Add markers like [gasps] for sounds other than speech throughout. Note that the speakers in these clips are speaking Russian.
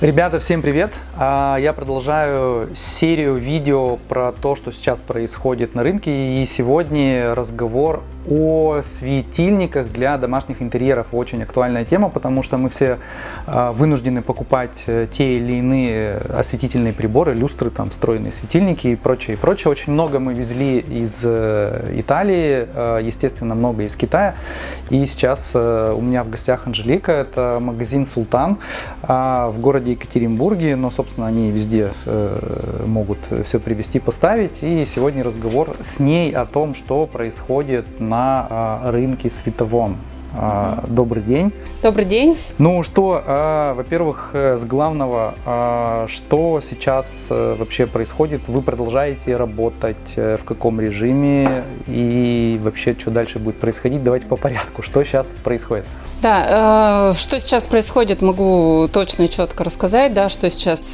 Ребята, всем привет! А, Я продолжаю серию видео про то, что сейчас происходит на рынке. И сегодня разговор о светильниках для домашних интерьеров. Очень актуальная тема, потому что мы все а, вынуждены покупать э, те или иные осветительные приборы, люстры, там, встроенные светильники и прочее, и прочее. Очень много мы везли из э, Италии, э, естественно, много из Китая. И сейчас у меня в гостях Анжелика, это магазин «Султан» а, в городе Екатеринбурге, но, собственно, они везде могут все привезти, поставить. И сегодня разговор с ней о том, что происходит на на а, рынке световом. А, добрый день. Добрый день. Ну что, а, во-первых, э, с главного, что сейчас э, вообще происходит? Вы продолжаете работать э, в каком режиме и вообще что дальше будет происходить? Давайте по порядку. Что сейчас происходит? Да, что сейчас происходит, могу точно и четко рассказать, да, что сейчас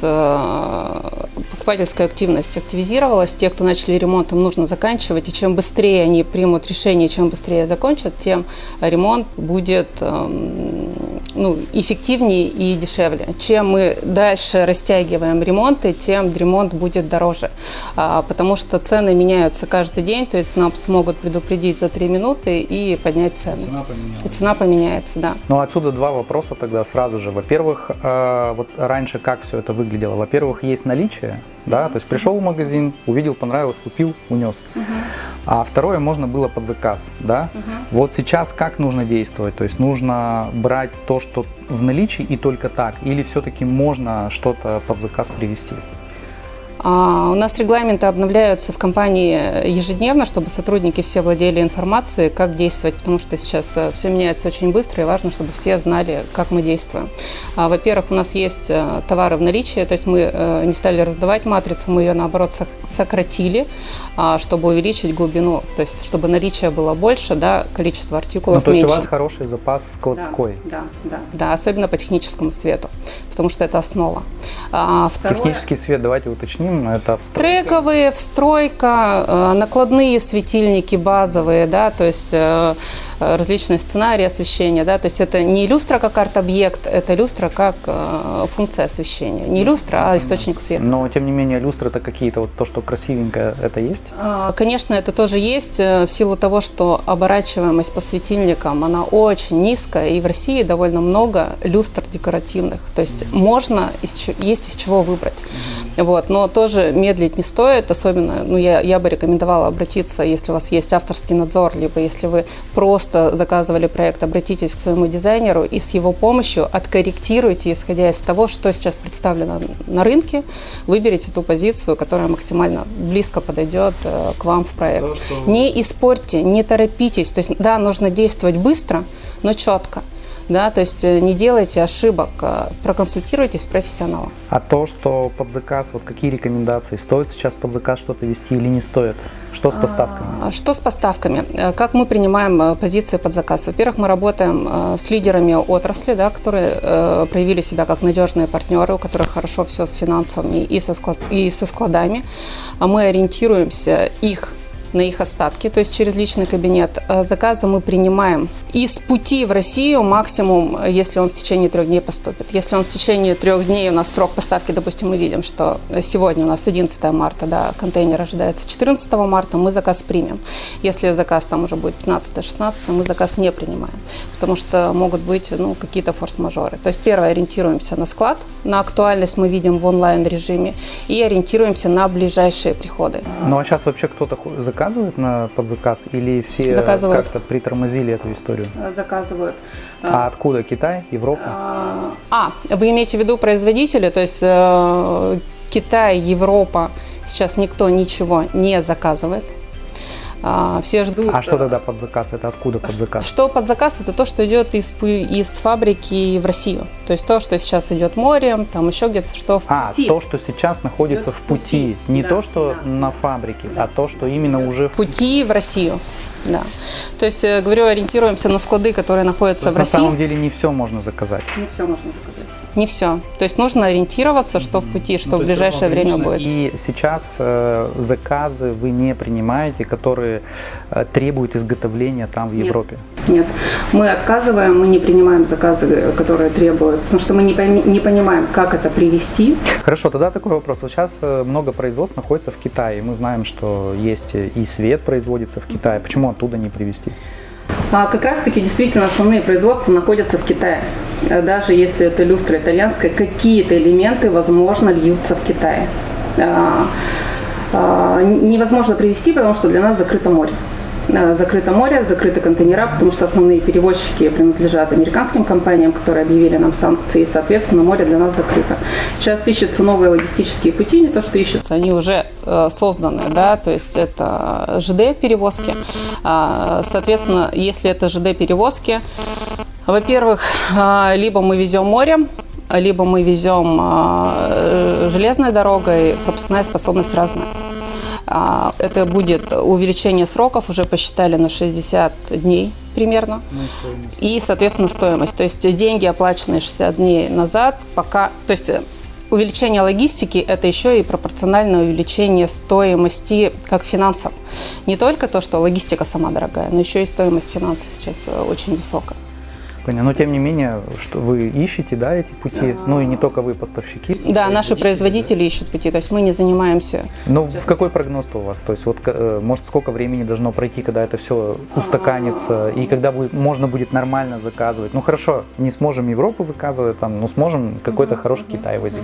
покупательская активность активизировалась. Те, кто начали ремонт, им нужно заканчивать. И чем быстрее они примут решение, чем быстрее закончат, тем ремонт будет эм, ну, эффективнее и дешевле. Чем мы дальше растягиваем ремонты, тем ремонт будет дороже. А, потому что цены меняются каждый день, то есть нам смогут предупредить за 3 минуты и поднять цены. Цена поменяется. И цена поменяется, да. Ну, отсюда два вопроса тогда сразу же. Во-первых, э, вот раньше как все это выглядело? Во-первых, есть наличие, да, то есть пришел в магазин, увидел, понравилось, купил, унес. Угу. А второе можно было под заказ, да. Угу. Вот сейчас как нужно действовать? То есть нужно брать то, что в наличии и только так, или все-таки можно что-то под заказ привести? А, у нас регламенты обновляются в компании ежедневно, чтобы сотрудники все владели информацией, как действовать, потому что сейчас э, все меняется очень быстро и важно, чтобы все знали, как мы действуем. А, во-первых, у нас есть э, товары в наличии, то есть мы э, не стали раздавать матрицу, мы ее наоборот сократили, а, чтобы увеличить глубину, то есть чтобы наличие было больше, да, количество артикулов ну, то меньше. есть у вас хороший запас складской. Да, да, да, да, особенно по техническому свету, потому что это основа. Второе... Технический свет, давайте уточним, это встройка. Трековые, встройка, э, накладные светильники базовые, да, то есть э, различные сценарии освещения, да, то есть это не люстра как арт-объект, это люстра как э, функция освещения. Не люстра, а источник света. Но, тем не менее, люстры это какие-то, вот то, что красивенькое, это есть? А, конечно, это тоже есть, в силу того, что оборачиваемость по светильникам, она очень низкая, и в России довольно много люстр декоративных, то есть можно, есть из чего выбрать. Вот, но то, тоже медлить не стоит, особенно, ну, я, я бы рекомендовала обратиться, если у вас есть авторский надзор, либо если вы просто заказывали проект, обратитесь к своему дизайнеру и с его помощью откорректируйте, исходя из того, что сейчас представлено на рынке, выберите ту позицию, которая максимально близко подойдет э, к вам в проект. То, что... Не испортьте, не торопитесь, то есть, да, нужно действовать быстро, но четко да, то есть э, не делайте ошибок, а проконсультируйтесь с профессионалом. А то, что под заказ, вот какие рекомендации, стоит сейчас под заказ что-то вести или не стоит? Что с поставками? А, что с поставками? Э, как мы принимаем э, позиции под заказ? Во-первых, мы работаем с лидерами отрасли, да, которые проявили себя как надежные партнеры, у которых хорошо все с финансами и со, склад, и со складами. А мы ориентируемся их на их остатки, то есть через личный кабинет. Заказы мы принимаем из пути в Россию максимум, если он в течение трех дней поступит. Если он в течение трех дней, у нас срок поставки, допустим, мы видим, что сегодня у нас 11 марта, да, контейнер ожидается 14 марта, мы заказ примем. Если заказ там уже будет 15-16, мы заказ не принимаем, потому что могут быть ну, какие-то форс-мажоры. То есть первое, ориентируемся на склад, на актуальность мы видим в онлайн-режиме и ориентируемся на ближайшие приходы. Ну а сейчас вообще кто-то заказывает на под заказ или все как-то притормозили эту историю? Заказывают. А откуда? Китай, Европа? А, а вы имеете в виду производители, то есть э, Китай, Европа, сейчас никто ничего не заказывает. А, все ждут. А что тогда под заказ? Это откуда под заказ? Что под заказ? Это то, что идет из, из фабрики в Россию. То есть то, что сейчас идет морем, там еще где-то что в а, пути. А, то, что сейчас находится идет в пути. Не да, то, что да. на фабрике, да. а то, что именно да. уже в пути в Россию. Да. То есть, э, говорю, ориентируемся на склады, которые находятся в России. На самом деле не все можно заказать. Не все можно заказать. Не все. То есть нужно ориентироваться, что в пути, что ну, в ближайшее время будет. И сейчас э, заказы вы не принимаете, которые э, требуют изготовления там в Нет. Европе? Нет, мы отказываем, мы не принимаем заказы, которые требуют, потому что мы не, пойми- не понимаем, как это привести. Хорошо, тогда такой вопрос. Вот сейчас э, много производств находится в Китае. Мы знаем, что есть и свет производится в Китае. Почему оттуда не привезти? А как раз-таки действительно основные производства находятся в Китае. Э, Даже если это люстра итальянская, какие-то элементы, возможно, льются в Китае. А, а, Невозможно привезти, потому что для нас закрыто море. Э, Закрыто море, закрыты контейнера, потому что основные перевозчики принадлежат американским компаниям, которые объявили нам санкции, и, соответственно, море для нас закрыто. Сейчас ищутся новые логистические пути, не то что ищутся, они уже э, созданы, да, то есть это ЖД-перевозки. А, Соответственно, если это ЖД-перевозки, во-первых, а, либо мы везем морем, либо мы везем а, э, железной дорогой, пропускная способность разная. А, Это будет увеличение сроков, уже посчитали на 60 дней примерно. И, соответственно, стоимость. То есть деньги, оплаченные 60 дней назад, пока... То есть э, увеличение логистики – это еще и пропорциональное увеличение стоимости как финансов. Не только то, что логистика сама дорогая, но еще и стоимость финансов сейчас э, очень высокая. Понятно. Но тем не менее, что вы ищете, да, эти пути. Ну и не только вы, поставщики. Да, наши производители ищут пути, то есть мы не занимаемся Ну, в какой прогноз у вас? То есть, вот, э, может, сколько времени должно пройти, когда это все устаканится, и когда будет, можно будет нормально заказывать? Ну, хорошо, не сможем Европу заказывать, там, но сможем какой-то хороший Китай возить.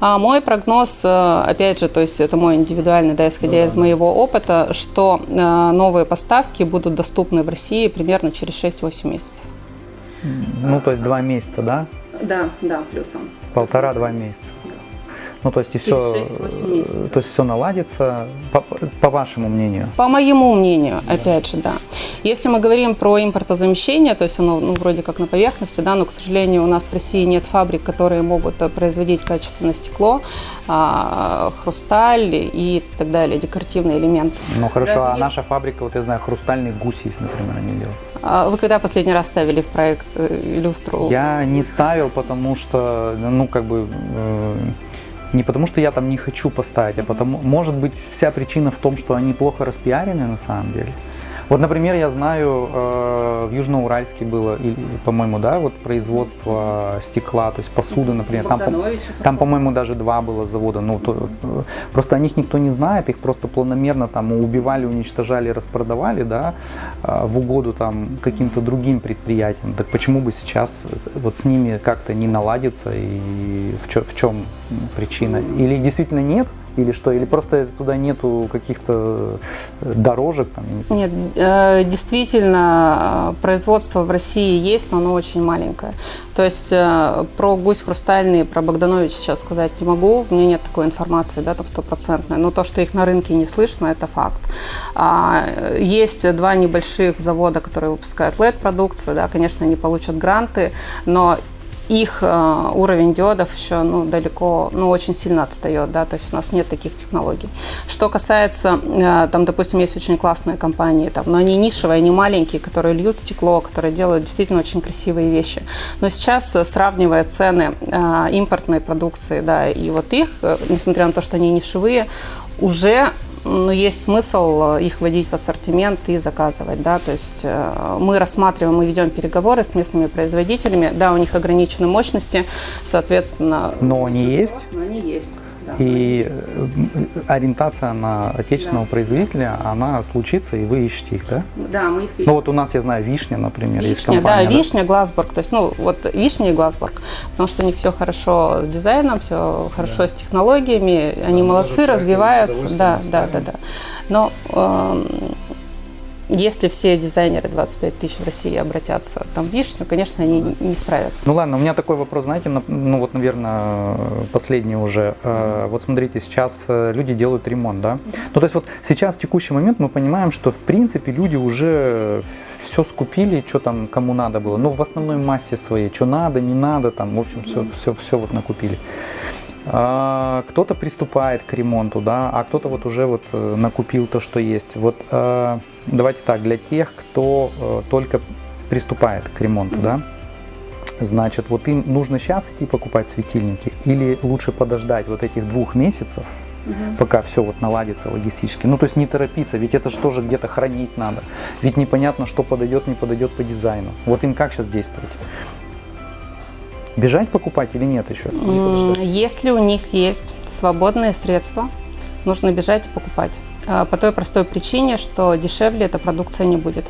А мой прогноз, э, опять же, то есть это мой индивидуальный, да, исходя из моего опыта, что э, новые поставки будут доступны в России примерно через 6-8 месяцев. Ну, то есть два месяца, да? Да, да, плюсом. Полтора-два месяца. Ну, то есть и все, 6-8 месяцев. то есть все наладится, по, по вашему мнению. По моему мнению, опять же, да. Если мы говорим про импортозамещение, то есть оно ну, вроде как на поверхности, да, но, к сожалению, у нас в России нет фабрик, которые могут э, производить качественное стекло, а, хрусталь и так далее, декоративные элементы. Ну, хорошо, Даже а есть- наша фабрика, вот я знаю, хрустальный гусь есть, например, они делают. А Вы когда последний раз ставили в проект э, люстру? Я не ставил, потому что, ну, как бы, э, не потому что я там не хочу поставить, а потому, может быть, вся причина в том, что они плохо распиарены на самом деле. Вот, например, я знаю, э, в Южноуральске было, по-моему, да, вот производство стекла, то есть посуды, например, там, Богдановичев. там, по-моему, даже два было завода. Ну, то, э, просто о них никто не знает, их просто планомерно там убивали, уничтожали, распродавали, да, э, в угоду там каким-то другим предприятиям. Так почему бы сейчас вот с ними как-то не наладиться и в, чё- в чем причина? Или действительно нет? Или что? Или просто туда нету каких-то э, дорожек там? Нет, э, действительно, э, производство в России есть, но оно очень маленькое. То есть про гусь хрустальный, про Богданович сейчас сказать не могу, у меня нет такой информации, да, там стопроцентной. Но то, что их на рынке не слышно, это факт. А, Есть два небольших завода, которые выпускают LED-продукцию, да, конечно, они получат гранты, но их э, уровень диодов еще ну, далеко, ну, очень сильно отстает, да, то есть у нас нет таких технологий. Что касается, э, там, допустим, есть очень классные компании, там, но они нишевые, они маленькие, которые льют стекло, которые делают действительно очень красивые вещи. Но сейчас, э, сравнивая цены импортной продукции, да, и вот их, несмотря на то, что они нишевые, уже ну, есть смысл э, их вводить в ассортимент и заказывать, да, то есть э, мы рассматриваем, мы ведем переговоры с местными производителями, да, у них ограничены мощности, соответственно. Но они есть? Но они есть. Да. И э, ориентация на отечественного производителя, она случится, и вы ищете их, да? Да, мы их ищем. Ну вот у нас, я знаю, Вишня, например, есть Вишня, да, компания. Вишня, Глазбург. То есть, ну, вот Вишня и Глазбург. Потому что у них все хорошо с дизайном, все хорошо с технологиями. Они мы молодцы, развиваются. Да, да, да, да. Но эм, если все дизайнеры 25 тысяч в России обратятся там в Вишню, конечно, они не справятся. Ну ладно, у меня такой вопрос, знаете, на- ну вот, наверное, последний уже. Э, Вот смотрите, сейчас э, люди делают ремонт, да? Ну то есть вот сейчас, в текущий момент, мы понимаем, что в принципе люди уже все скупили, что там кому надо было. Ну в основной массе своей, что надо, не надо, там, в общем, все, все, все вот накупили. А, Кто-то приступает к ремонту, да, а кто-то вот уже вот э, накупил то, что есть. Вот э, давайте так, для тех, кто э, только приступает к ремонту, да, значит, вот им нужно сейчас идти покупать светильники или лучше подождать вот этих двух месяцев, пока все вот наладится логистически. Ну, то есть не торопиться, ведь это же тоже где-то хранить надо. Ведь непонятно, что подойдет, не подойдет по дизайну. Вот им как сейчас действовать? Бежать покупать или нет еще? Если у них есть свободные средства, нужно бежать и покупать. А, По той простой причине, что дешевле эта продукция не будет.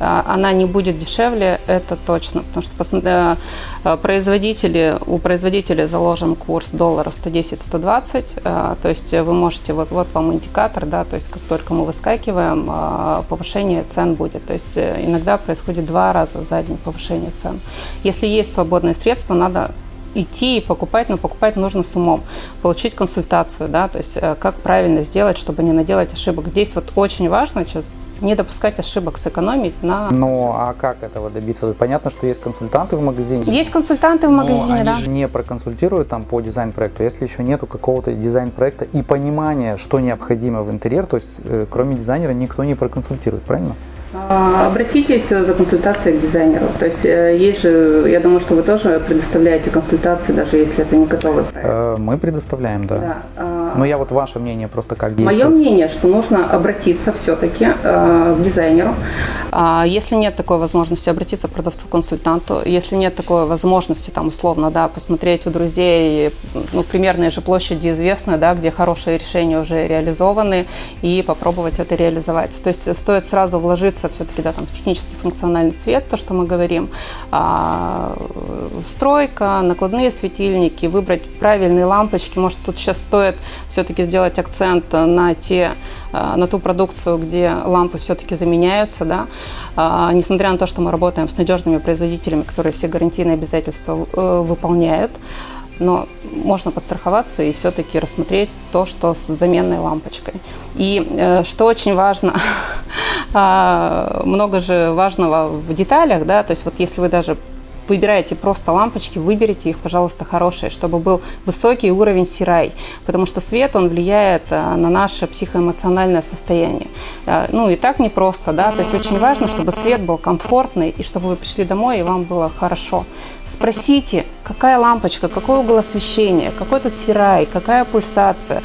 А, Она не будет дешевле, это точно, потому что э, э, производители, у производителей заложен курс доллара 110-120, э, то есть вы можете, вот, вот вам индикатор, да, то есть как только мы выскакиваем, э, повышение цен будет. То есть э, иногда происходит два раза за день повышение цен. Если есть свободные средства, надо идти и покупать, но покупать нужно с умом, получить консультацию, да, то есть э, как правильно сделать, чтобы не наделать ошибок. Здесь вот очень важно сейчас не допускать ошибок, сэкономить на... Ну, а как этого добиться? Понятно, что есть консультанты в магазине. Есть консультанты в но магазине, они да? же не проконсультируют там по дизайн-проекту, если еще нету какого-то дизайн-проекта и понимания, что необходимо в интерьер, то есть э, кроме дизайнера никто не проконсультирует, правильно? А, Обратитесь за консультацией к дизайнеру. То есть э, есть же, я думаю, что вы тоже предоставляете консультации, даже если это не готовый проект. Э, Мы предоставляем, да. Да. Но я вот ваше мнение просто как Мое действует. мнение, что нужно обратиться все-таки к дизайнеру. А, Если нет такой возможности, обратиться к продавцу-консультанту. Если нет такой возможности, там, условно, да, посмотреть у друзей, ну, примерные же площади известны, да, где хорошие решения уже реализованы, и попробовать это реализовать. То есть стоит сразу вложиться все-таки, да, там, в технический функциональный свет, то, что мы говорим, а, стройка, накладные светильники, выбрать правильные лампочки. Может, тут сейчас стоит все-таки сделать акцент на те э, на ту продукцию, где лампы все-таки заменяются, да, А, несмотря на то, что мы работаем с надежными производителями, которые все гарантийные обязательства э, выполняют, но можно подстраховаться и все-таки рассмотреть то, что с заменной лампочкой. И э, что очень важно, [laughs] а, много же важного в деталях, да, то есть вот если вы даже выбираете просто лампочки, выберите их, пожалуйста, хорошие, чтобы был высокий уровень сирай, потому что свет, он влияет а, на наше психоэмоциональное состояние. А, Ну и так непросто, да, то есть очень важно, чтобы свет был комфортный, и чтобы вы пришли домой, и вам было хорошо. Спросите, какая лампочка, какой угол освещения, какой тут сирай, какая пульсация,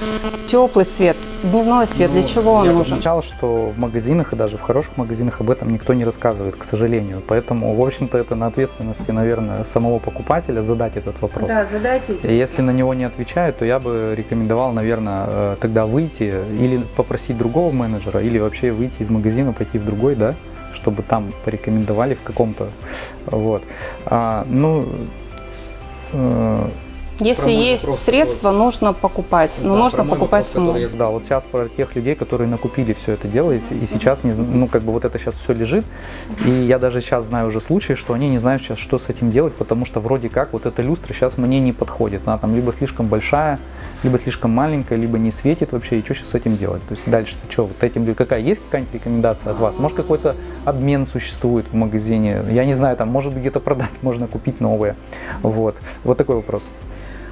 теплый свет, дневной свет, для чего он Ну, Я нужен? замечал, что в магазинах и даже в хороших магазинах об этом никто не рассказывает, к сожалению. Поэтому, в общем-то, это на ответственности, наверное, самого покупателя задать этот вопрос. задайте. И если на него не отвечают, то я бы рекомендовал, наверное, э, тогда выйти или попросить другого менеджера, или вообще выйти из магазина, пойти в другой, да, чтобы там порекомендовали в каком-то, вот. А, ну, Если Про мой есть вопрос средства, нужно покупать. Но Да, нужно покупать вопрос, который задал. Вот сейчас про тех людей, которые накупили все это дело, и, и сейчас, не, ну, как бы вот это сейчас все лежит, и я даже сейчас знаю уже случаи, что они не знают сейчас, что с этим делать, потому что вроде как вот эта люстра сейчас мне не подходит. Она там либо слишком большая, либо слишком маленькая, либо не светит вообще, и что сейчас с этим делать? То есть дальше что, вот этим, какая есть какая-нибудь рекомендация от вас? Может какой-то обмен существует в магазине? Я не знаю, там может где-то продать, [laughs] можно купить новые. Вот. Вот такой вопрос.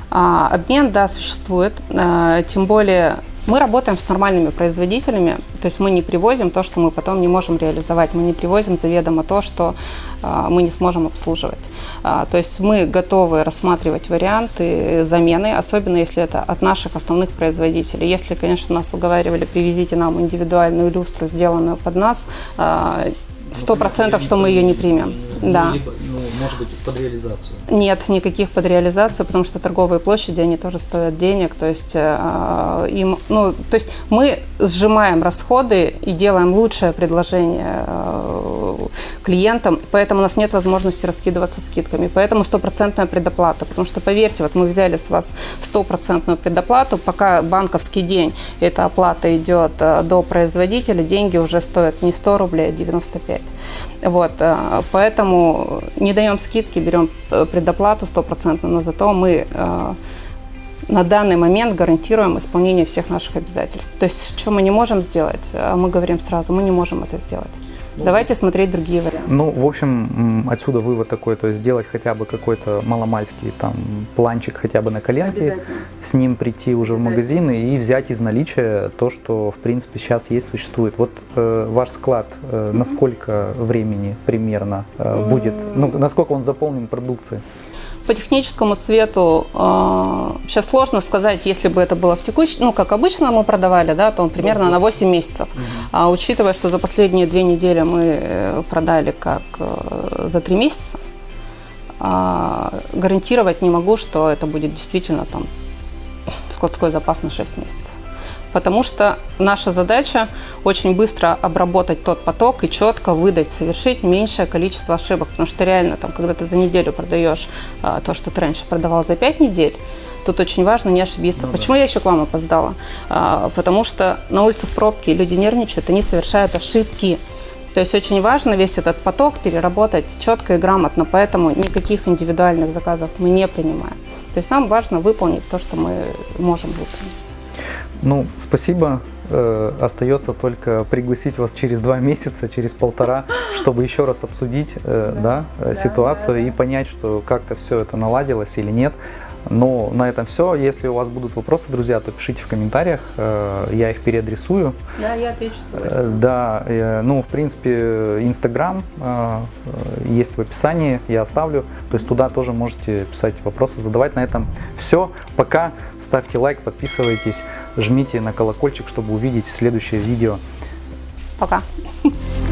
А, обмен, да, существует. А, тем более мы работаем с нормальными производителями, то есть мы не привозим то, что мы потом не можем реализовать, мы не привозим заведомо то, что а, мы не сможем обслуживать. А, то есть мы готовы рассматривать варианты замены, особенно если это от наших основных производителей. Если, конечно, нас уговаривали, привезите нам индивидуальную люстру, сделанную под нас, а, сто процентов, что мы ее не примем. Да. ну, может быть, под реализацию. Нет никаких под реализацию, потому что торговые площади, они тоже стоят денег. То есть, э, им, ну, то есть мы сжимаем расходы и делаем лучшее предложение э, клиентам, поэтому у нас нет возможности раскидываться скидками. Поэтому стопроцентная предоплата. Потому что, поверьте, вот мы взяли с вас стопроцентную предоплату, пока банковский день, эта оплата идет э, до производителя, деньги уже стоят не 100 рублей, а 95. Вот, э, поэтому не даем скидки, берем э, предоплату стопроцентную, но зато мы на данный момент гарантируем исполнение всех наших обязательств. То есть, что мы не можем сделать, мы говорим сразу, мы не можем это сделать. Давайте смотреть другие варианты. Ну, в общем, отсюда вывод такой, то есть сделать хотя бы какой-то маломальский там планчик хотя бы на коленке, с ним прийти уже в магазин и взять из наличия то, что в принципе сейчас есть, существует. Вот э, ваш склад, э, на сколько времени примерно э, будет, ну, насколько он заполнен продукцией? По техническому свету э, сейчас сложно сказать, если бы это было в текущем, ну, как обычно мы продавали, да, то он примерно на 8 месяцев. А учитывая, что за последние две недели мы э, продали как э, за 3 месяца, а, гарантировать не могу, что это будет действительно там складской запас на 6 месяцев. Потому что наша задача очень быстро обработать тот поток и четко выдать, совершить меньшее количество ошибок. Потому что реально, там, когда ты за неделю продаешь а, то, что ты раньше продавал за 5 недель, тут очень важно не ошибиться. Ну да. Почему я еще к вам опоздала? А, потому что на улицах пробки, люди нервничают, они совершают ошибки. То есть очень важно весь этот поток переработать четко и грамотно, поэтому никаких индивидуальных заказов мы не принимаем. То есть нам важно выполнить то, что мы можем выполнить. Ну, спасибо. Э, остается только пригласить вас через два месяца, через полтора, [gasps] чтобы еще раз обсудить э, да, э, ситуацию и понять, что как-то все это наладилось или нет. Но на этом все. Если у вас будут вопросы, друзья, то пишите в комментариях, э, я их переадресую. Да, я отвечу. Э, Да, э, ну, в принципе, Инстаграм есть в описании, я оставлю. То есть туда тоже можете писать вопросы, задавать. На этом все. Пока. Ставьте лайк, подписывайтесь, жмите на колокольчик, чтобы увидеть следующее видео. Пока. [laughs]